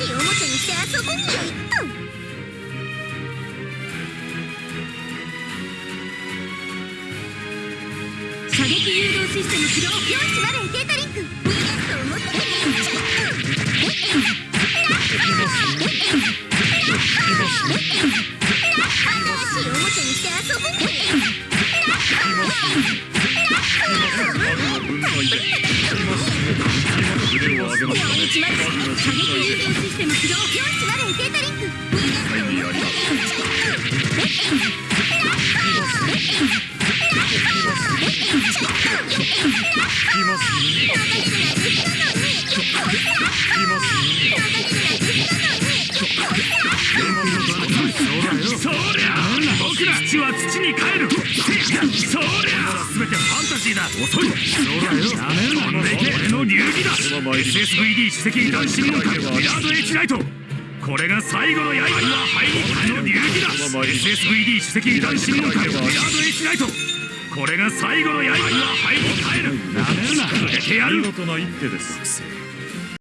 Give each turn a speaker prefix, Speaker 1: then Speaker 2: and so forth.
Speaker 1: しいおもちゃにして遊ぼう。よいっと
Speaker 2: システム起動
Speaker 1: 410デー。タリンク逃がすと思って新しいおもちゃに
Speaker 3: げましたね
Speaker 2: 射撃誘導システム起動
Speaker 1: 410データリンク逃がすと思って
Speaker 3: 効きます効きます
Speaker 4: そりそりゃ全てファンタジーだ。遅い。そりゃやめるなけ俺の流儀だ SSVD 主席男子門下ミラード H ライトこれが最後の刃入りの流儀だ。SSVD 主席男子門下ミラード H ライトこれが最後の刃入り帰るなめるな。触れてやる
Speaker 3: 見事な一手です